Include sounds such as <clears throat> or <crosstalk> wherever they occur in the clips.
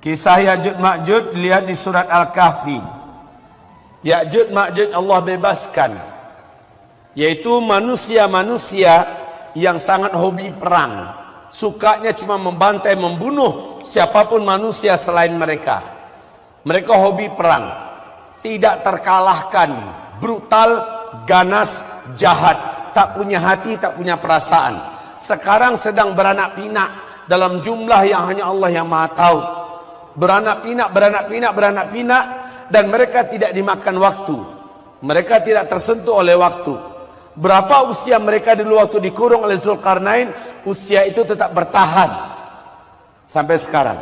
Kisah Ya'jud Ma'jud lihat di surat Al-Kahfi. Ya'jud Ma'jud Allah bebaskan. Yaitu manusia-manusia yang sangat hobi perang. Sukanya cuma membantai, membunuh siapa pun manusia selain mereka. Mereka hobi perang. Tidak terkalahkan. Brutal, ganas, jahat. Tak punya hati, tak punya perasaan. Sekarang sedang beranak pinak dalam jumlah yang hanya Allah yang maha tahu beranak pinak, beranak pinak, beranak pinak dan mereka tidak dimakan waktu. Mereka tidak tersentuh oleh waktu. Berapa usia mereka dulu waktu dikurung oleh Zulkarnain, usia itu tetap bertahan sampai sekarang.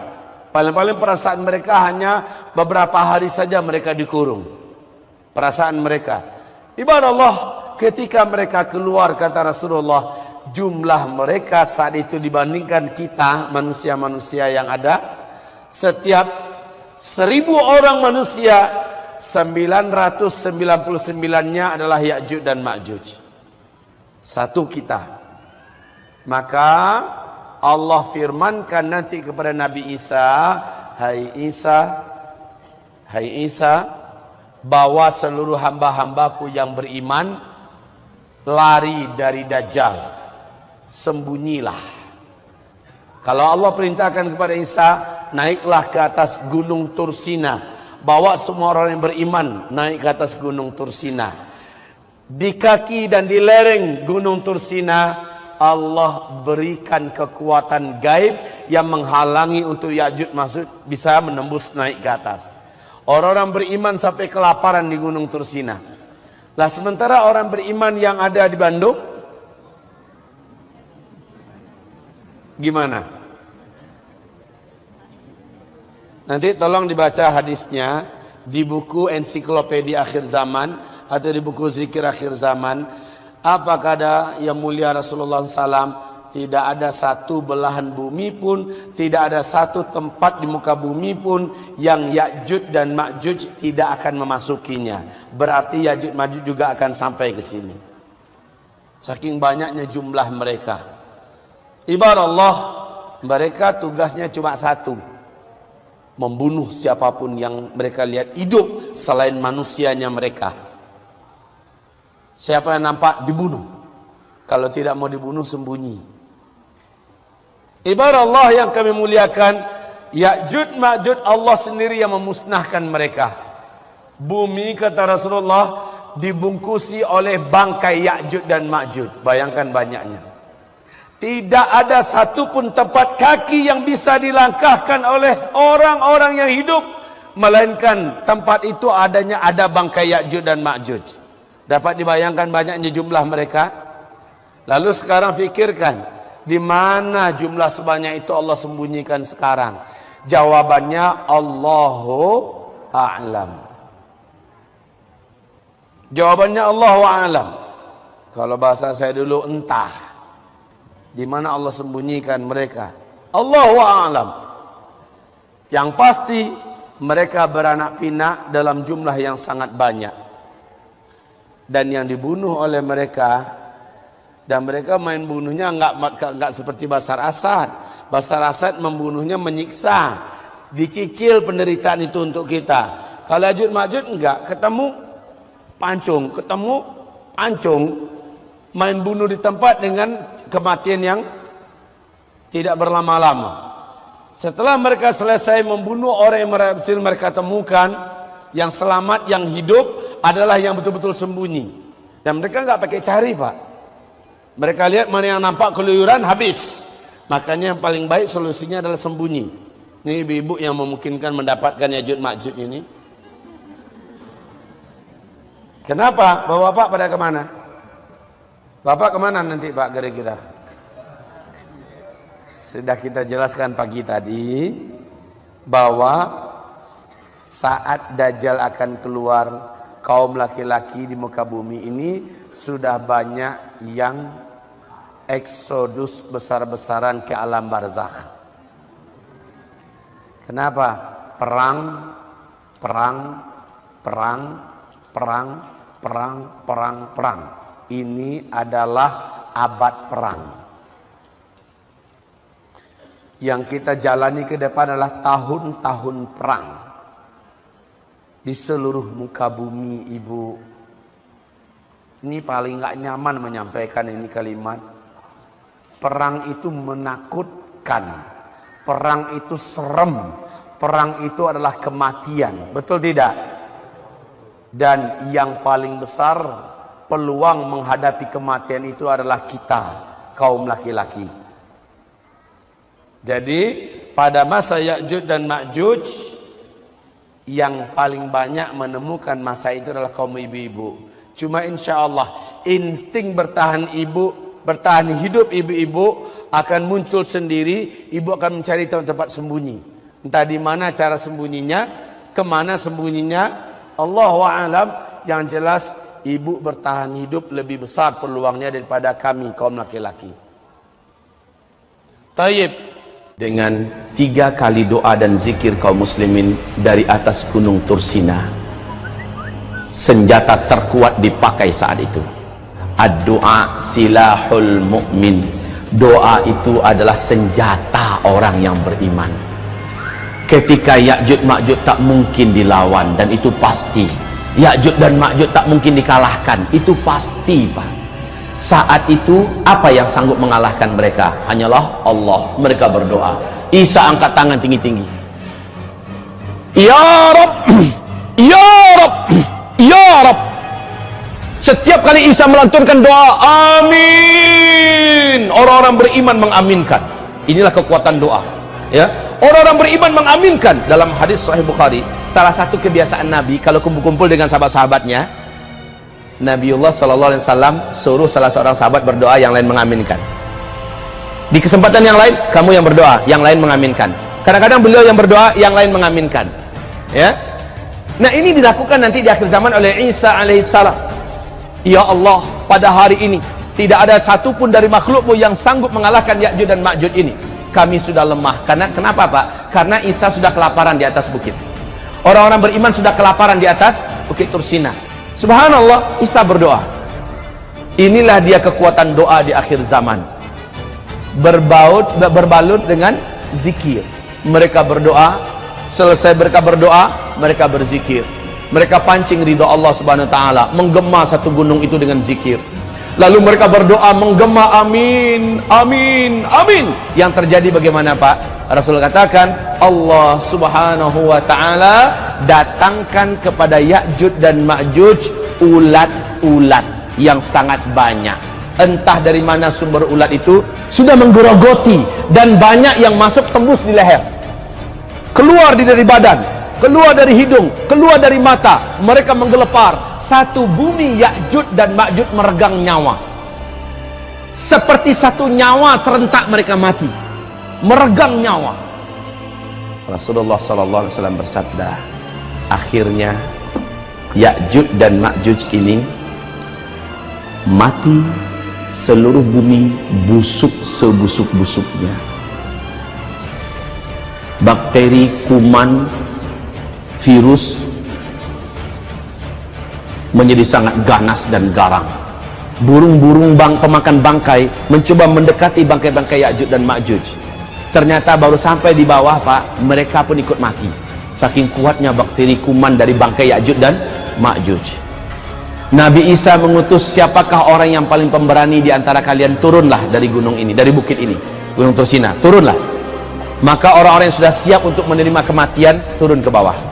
Paling-paling perasaan mereka hanya beberapa hari saja mereka dikurung. Perasaan mereka. Ibarat Allah ketika mereka keluar kata Rasulullah, jumlah mereka saat itu dibandingkan kita manusia-manusia yang ada setiap seribu orang manusia 999-nya adalah Ya'juj dan Ma'juj. Satu kita. Maka Allah firmankan nanti kepada Nabi Isa Hai Isa Hai Isa bawa seluruh hamba-hambaku yang beriman lari dari Dajjal. Sembunyilah. Kalau Allah perintahkan kepada Isa naiklah ke atas gunung Tursina. Bawa semua orang yang beriman naik ke atas gunung Tursina. Di kaki dan di lereng gunung Tursina Allah berikan kekuatan gaib yang menghalangi untuk Ya'jud masuk bisa menembus naik ke atas. Orang-orang beriman sampai kelaparan di gunung Tursina. Lah sementara orang beriman yang ada di Bandung gimana? Nanti tolong dibaca hadisnya di buku ensiklopedia akhir zaman atau di buku zikir akhir zaman. Apa kata yang mulia Rasulullah SAW? Tidak ada satu belahan bumi pun, tidak ada satu tempat di muka bumi pun yang Ya'jud dan Ma'jud tidak akan memasukinya. Berarti Ya'jud Ma'jud juga akan sampai ke sini. Saking banyaknya jumlah mereka. Ibarat Allah, mereka tugasnya cuma satu membunuh siapa pun yang mereka lihat hidup selain manusianya mereka. Siapa yang nampak dibunuh. Kalau tidak mau dibunuh sembunyi. Ibarat Allah yang kami muliakan, Ya'jud Ma'jud Allah sendiri yang memusnahkan mereka. Bumi kata Rasulullah dibungkusi oleh bangkai Ya'jud dan Ma'jud. Bayangkan banyaknya. Tidak ada satupun tempat kaki yang bisa dilangkahkan oleh orang-orang yang hidup. Melainkan tempat itu adanya ada bangkai Ya'juj dan Ma'juj. Dapat dibayangkan banyaknya jumlah mereka. Lalu sekarang fikirkan. Di mana jumlah sebanyak itu Allah sembunyikan sekarang. Jawabannya Allahu A'lam. Jawabannya Allahu A'lam. Kalau bahasa saya dulu entah. Di mana Allah sembunyikan mereka? Allahu a'lam. Yang pasti mereka beranak pinak dalam jumlah yang sangat banyak. Dan yang dibunuh oleh mereka dan mereka main bunuhnya enggak enggak seperti Basar Asad. Basar Asad membunuhnya menyiksa, dicicil penderitaan itu untuk kita. Kalau Ajud Majud enggak, ketemu pancung, ketemu pancung, main bunuh di tempat dengan kematian yang tidak berlama-lama. Setelah mereka selesai membunuh orang yang berhasil mereka temukan, yang selamat, yang hidup adalah yang betul-betul sembunyi. Dan mereka nggak pakai cari pak. Mereka lihat mana yang nampak keluyuran habis. Makanya yang paling baik solusinya adalah sembunyi. Ini ibu-ibu yang memungkinkan mendapatkan yajud makjud ini. Kenapa? Bapak-bapak pada ke mana? Bapak ke mana nanti Pak kira-kira? Sudah kita jelaskan pagi tadi bahwa saat Dajjal akan keluar kaum laki-laki di muka bumi ini sudah banyak yang eksodus besar-besaran ke alam barzakh. Kenapa? Perang, perang, perang, perang, perang, perang, perang ini adalah abad perang. yang kita jalani ke depan adalah tahun-tahun perang. Di seluruh muka bumi ibu. Ini paling nggak nyaman menyampaikan ini kalimat. Perang itu menakutkan. Perang itu serem. Perang itu adalah kematian. Betul tidak? Dan yang paling besar peluang menghadapi kematian itu adalah kita kaum laki-laki jadi pada masa Ya'juj dan Ma'juj yang paling banyak menemukan masa itu adalah kaum ibu-ibu. Cuma insya Allah insting bertahan ibu, bertahan hidup ibu-ibu akan muncul sendiri. Ibu akan mencari tempat sembunyi. Entah di mana cara sembunyinya, ke mana sembunyinya. Allah alam yang jelas ibu bertahan hidup lebih besar peluangnya daripada kami kaum laki-laki. Taib dengan tiga kali doa dan zikir kaum muslimin dari atas gunung Tursina senjata terkuat dipakai saat itu. Ad-doa silahul mu'min. Doa itu adalah senjata orang yang beriman. Ketika Ya'jud Ma'jud tak mungkin dilawan dan itu pasti Ya'jud dan Ma'jud tak mungkin dikalahkan. Itu pasti Pak. Saat itu apa yang sanggup mengalahkan mereka? Hanyalah Allah. Mereka berdoa. Isa angkat tangan tinggi-tinggi. Ya Rab <clears throat> Ya Rab <clears throat> Ya Rab. Setiap kali Isa melanturkan doa amin. Orang-orang beriman mengaminkan. Inilah kekuatan doa ya. Orang-orang beriman mengaminkan. Dalam hadis sahih Bukhari salah satu kebiasaan Nabi kalau kumpul-kumpul dengan sahabat-sahabatnya Nabiullah Sallallahu Alaihi Wasallam suruh salah seorang sahabat berdoa yang lain mengaminkan. Di kesempatan yang lain kamu yang berdoa yang lain mengaminkan. Kadang-kadang beliau yang berdoa yang lain mengaminkan. Ya? Nah ini dilakukan nanti di akhir zaman oleh Isa alaihissalam ya Allah pada hari ini tidak ada satupun dari makhlukmu yang sanggup mengalahkan Ya'jud dan Ma'jud ini. Kami sudah lemah. Karena kenapa Pak? Karena Isa sudah kelaparan di atas bukit orang-orang beriman sudah kelaparan di atas bukit Tursina Subhanallah, Isa berdoa. Inilah dia kekuatan doa di akhir zaman. Berbaut berbalut dengan zikir. Mereka berdoa, selesai mereka berdoa, mereka berzikir. Mereka pancing ridho Allah Subhanahu wa taala, menggema satu gunung itu dengan zikir. Lalu mereka berdoa menggema amin, amin, amin. Yang terjadi bagaimana Pak? Rasul katakan Allah subhanahu wa ta'ala datangkan kepada Ya'jud dan Ma'juj ulat-ulat yang sangat banyak. Entah dari mana sumber ulat itu sudah menggerogoti dan banyak yang masuk tembus di leher. Keluar dari badan, keluar dari hidung, keluar dari mata. Mereka menggelepar satu bumi Ya'jud dan Ma'jud meregang nyawa seperti satu nyawa serentak mereka mati meregang nyawa. Rasulullah Sallallahu Alaihi Wasallam bersabda akhirnya Ya'jud dan Ma'jud ini mati seluruh bumi busuk sebusuk-busuknya. Bakteri, kuman, virus menjadi sangat ganas dan garang. Burung-burung bang pemakan bangkai mencoba mendekati bangkai-bangkai Ya'juj dan Ma'juj ternyata baru sampai di bawah Pak mereka pun ikut mati. Saking kuatnya bakteri kuman dari bangkai Ya'juj dan Ma'juj. Nabi Isa mengutus siapakah orang yang paling pemberani di antara kalian turunlah dari gunung ini dari bukit ini gunung Tursina turunlah. Maka orang-orang yang sudah siap untuk menerima kematian turun ke bawah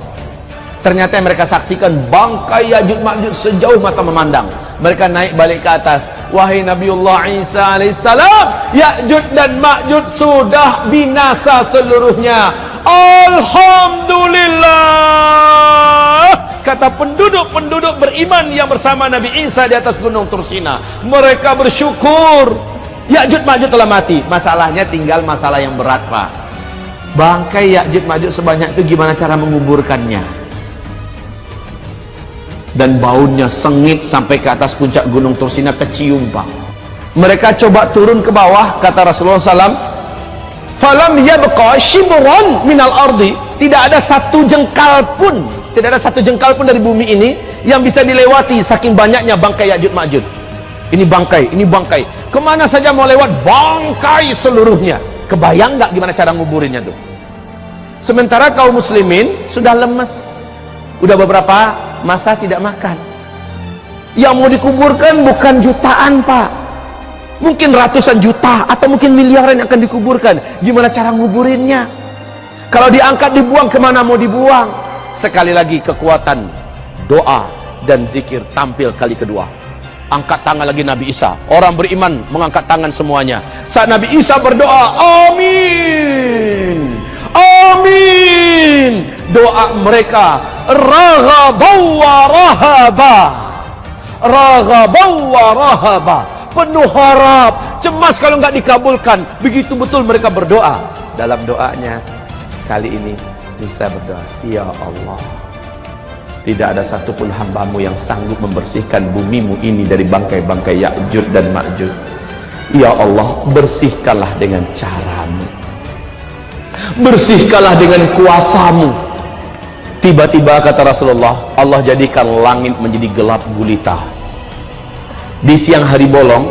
ternyata mereka saksikan bangkai Ya'juj Ma'juj sejauh mata memandang. Mereka naik balik ke atas. Wahai Nabiullah Isa alaihissalam Ya'juj dan Ma'juj sudah binasa seluruhnya. Alhamdulillah. Kata penduduk-penduduk beriman yang bersama Nabi Isa di atas gunung Tursina mereka bersyukur. Ya'juj Ma'juj telah mati. Masalahnya tinggal masalah yang berat Pak. Bangkai Ya'juj Ma'juj sebanyak itu gimana cara menguburkannya dan baunya sengit sampai ke atas puncak gunung Tursina kecium pak. Mereka coba turun ke bawah kata Rasulullah SAW falam yabqa shibran minal ardi. Tidak ada satu jengkal pun tidak ada satu jengkal pun dari bumi ini yang bisa dilewati saking banyaknya bangkai Ya'jud Ma'jud. Ini bangkai, ini bangkai. Ke mana saja mau lewat bangkai seluruhnya. Kebayang nggak gimana cara nguburinnya tuh? Sementara kaum muslimin sudah lemes. Udah beberapa masa tidak makan? Yang mau dikuburkan bukan jutaan pak. Mungkin ratusan juta atau mungkin miliaran yang akan dikuburkan. Gimana cara nguburinnya? Kalau diangkat dibuang ke mana mau dibuang? Sekali lagi kekuatan doa dan zikir tampil kali kedua. Angkat tangan lagi Nabi Isa. Orang beriman mengangkat tangan semuanya. Saat Nabi Isa berdoa amin! Amin! Doa mereka raghabau wa rahaba. Raghabau wa rahaba. Penuh harap. Cemas kalau nggak dikabulkan. Begitu betul mereka berdoa. Dalam doanya kali ini bisa berdoa. Ya Allah tidak ada satupun hambamu yang sanggup membersihkan bumimu ini dari bangkai-bangkai Ya'jud dan Ma'jud. Ya Allah bersihkanlah dengan caramu. Bersihkanlah dengan kuasamu tiba-tiba kata Rasulullah Allah jadikan langit menjadi gelap gulita. Di siang hari bolong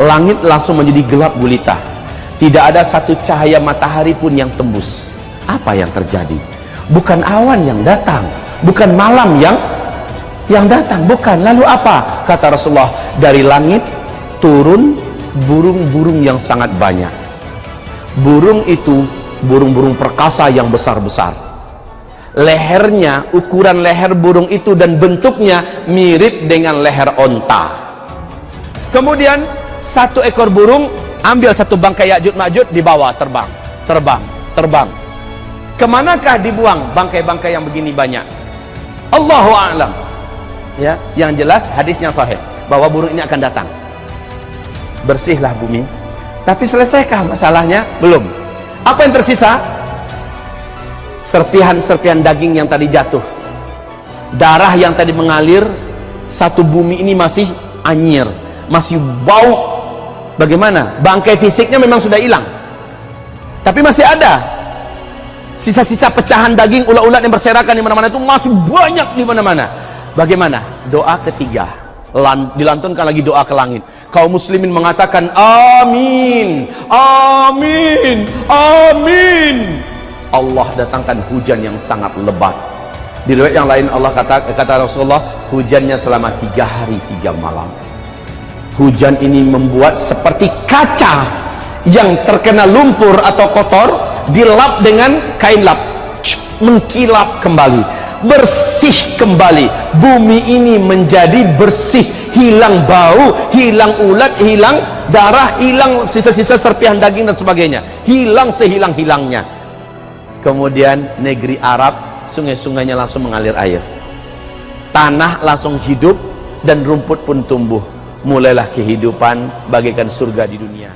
langit langsung menjadi gelap gulita. Tidak ada satu cahaya matahari pun yang tembus. Apa yang terjadi? Bukan awan yang datang bukan malam yang yang datang bukan. Lalu apa? Kata Rasulullah dari langit turun burung-burung yang sangat banyak. Burung itu burung-burung perkasa yang besar-besar lehernya ukuran leher burung itu dan bentuknya mirip dengan leher onta kemudian satu ekor burung ambil satu bangkai Ya'jud Ma'jud dibawa terbang terbang terbang ke manakah dibuang bangkai-bangkai yang begini banyak Allahu a'lam. Ya, yang jelas hadisnya sahih bahwa burung ini akan datang. Bersihlah bumi. Tapi selesaikah masalahnya? Belum. Apa yang tersisa? Serpihan-serpihan daging yang tadi jatuh. Darah yang tadi mengalir, satu bumi ini masih anyir, masih bau. Bagaimana? Bangkai fisiknya memang sudah hilang. Tapi masih ada sisa-sisa pecahan daging ulat-ulat yang berserakan di mana-mana itu masih banyak di mana-mana bagaimana doa ketiga Lan, dilantunkan lagi doa ke langit kaum muslimin mengatakan amin amin Allah datangkan hujan yang sangat lebat. Di riwayat yang lain Allah kata kata Rasulullah hujannya selama tiga hari tiga malam. Hujan ini membuat seperti kaca yang terkena lumpur atau kotor dilap dengan kain lap. Mengkilap kembali bersih kembali. Bumi ini menjadi bersih hilang bau hilang ulat hilang darah hilang sisa-sisa serpihan daging dan sebagainya. Hilang sehilang-hilangnya kemudian negeri Arab sungai-sungainya langsung mengalir air. Tanah langsung hidup dan rumput pun tumbuh. Mulailah kehidupan bagaikan surga di dunia